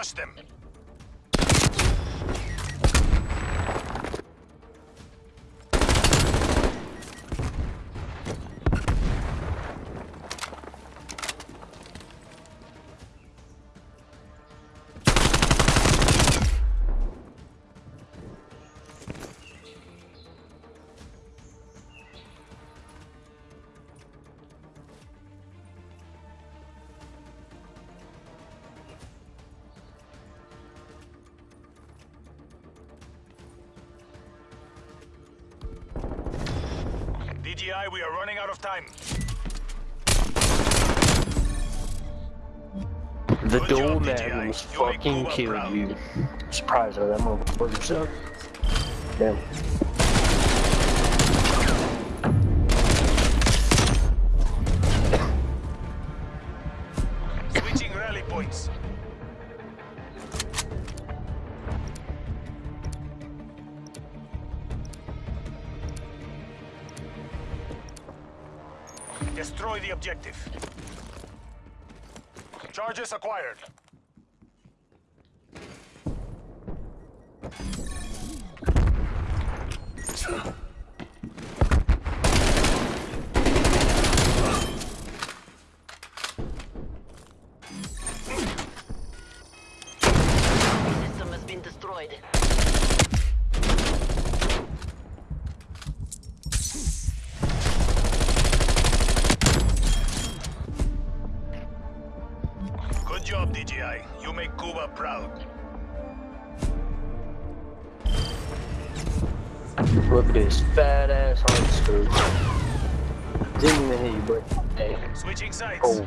Crush them. DGI, we are running out of time. The Good job, doorman DJI. was You make fucking Cuba kill proud. you. Surprised by that motherfucker suck. Damn. The objective. Charges acquired. Make proud. Look at this fat ass hard scoop. Didn't even hit you, but hey. Switching sides. Oh,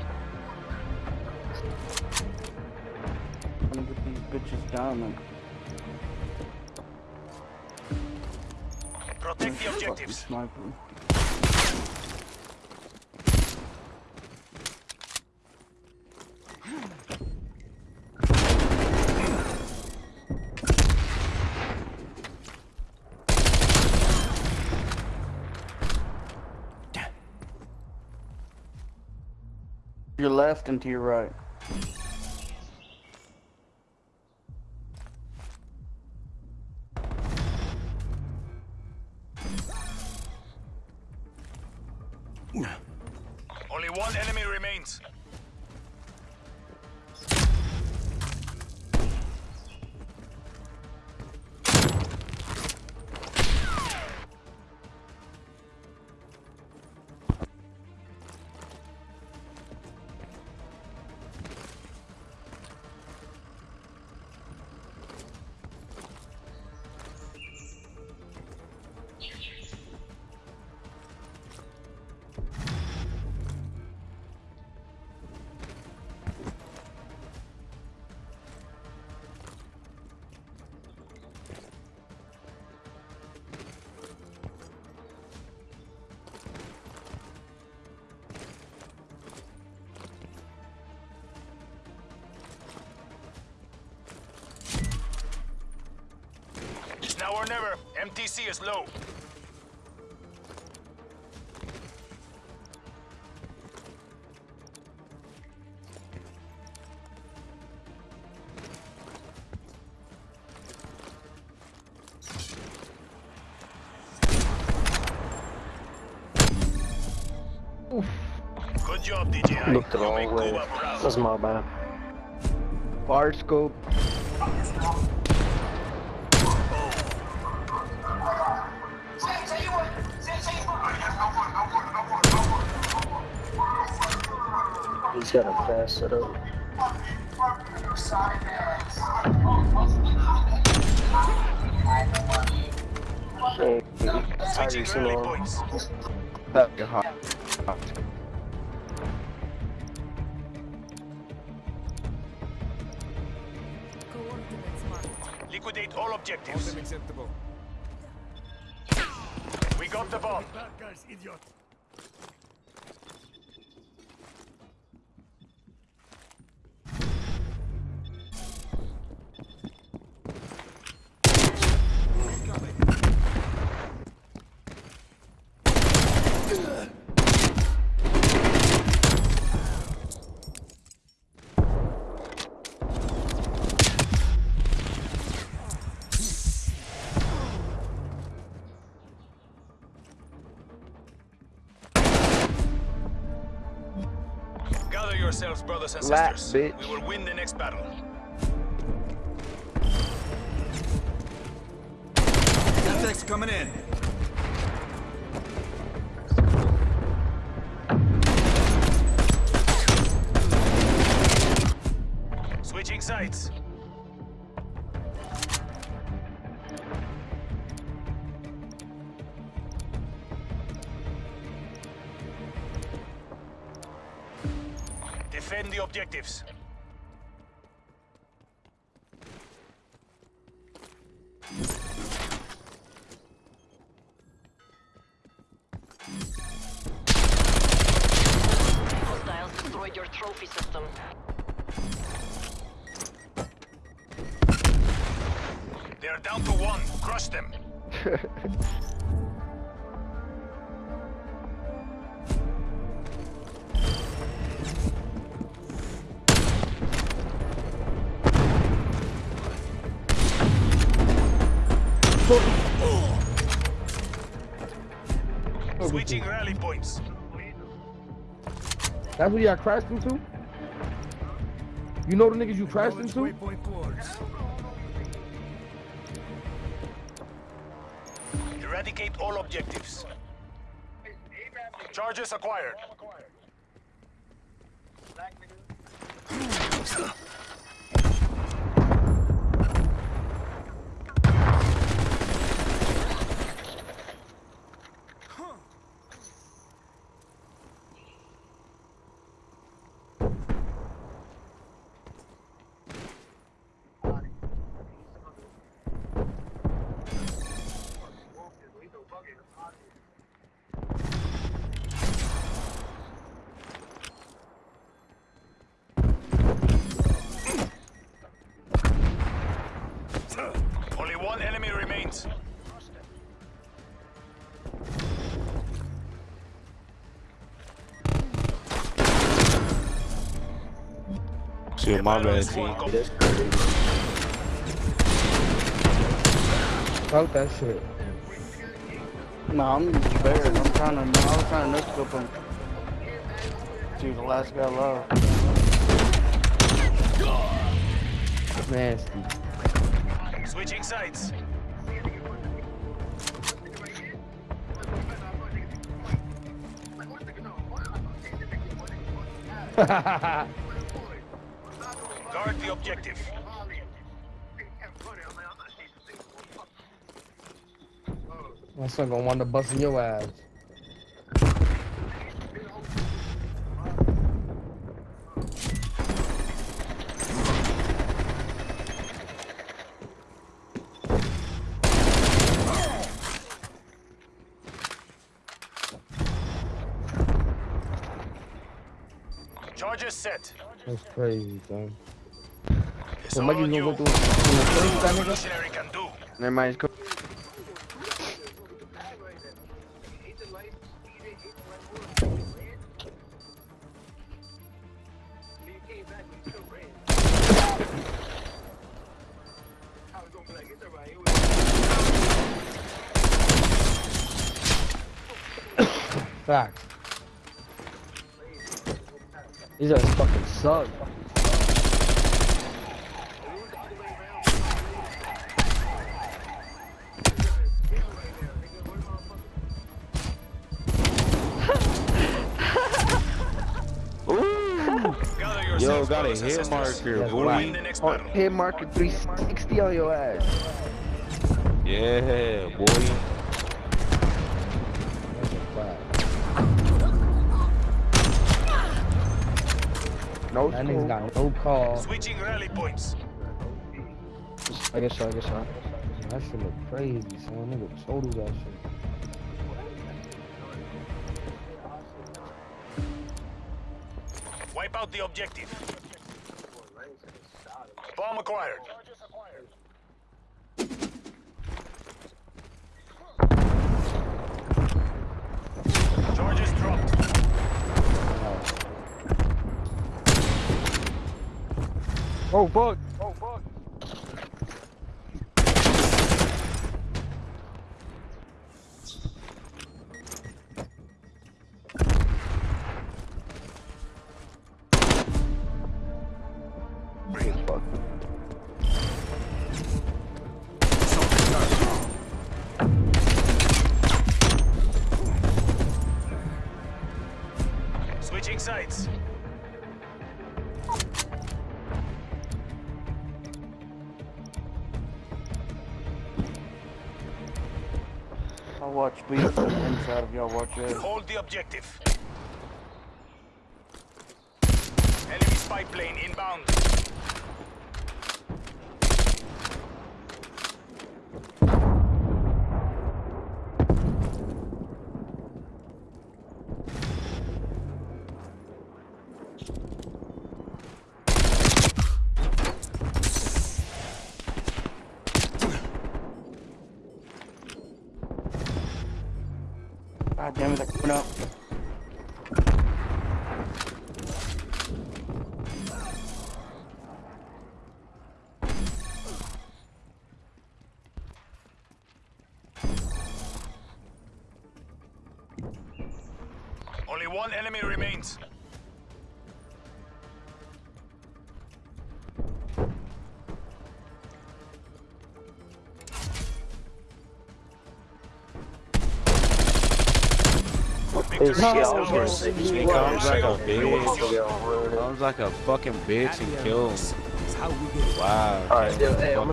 I'm Gonna get these bitches down Protect the objectives. sniper. Your left and to your right. Now or never. MTC is low. Good job, DJI. looked the wrong way. That's my bad. Fire scope. He's got a fast setup. Hey, Switching Tyrese points. That you're hot. Coordinates marked. Liquidate all objectives. Unacceptable. We got the bomb. Bad guys, idiot. Yourselves, brothers and Lat, sisters. bitch. We will win the next battle. Semtex coming in. Switching sides. Defend the objectives. Hostiles destroyed your trophy system. They are down to one. Crush them. Switching rally points. That's where y'all crashed into? You know the niggas you crashed into? Eradicate all objectives. Charges acquired. Only one enemy remains. Shit, my bad, T. Squad com- That's. Fuck that shit. Nah, I'm better. I'm trying to. I was trying to no scope him. Dude, the last guy low. Nasty. Switching sides. Guard the objective. My son gonna want to busting your ass. Charges set. That's crazy, son. So all Mikey's gonna go through, through the first that nigga? Missionary can do. Never mind, it's Facts. These guys fucking suck. Gather Yo, got a hit marker, That's We'll boy. win the next Oh, hit marker 360 on your ass. Yeah, boy. No That nigga's scope. got no call. Switching rally points. I guess so, I guess so. That shit look crazy, son. Nigga total that shit. Wipe out the objective. Bomb acquired. Oh, bug. Oh, bug. Switching sites. From the inside if y'all watch Hold the objective. Enemy spy plane inbound. God damn it, they're coming up. Only one enemy remains. Oh, His No, shit, I was gonna say, He comes like a want- you want bitch. to get on ruin it. Comes like a fucking bitch and kills him. It's how we get Wow. Alright, dude, hey, I'm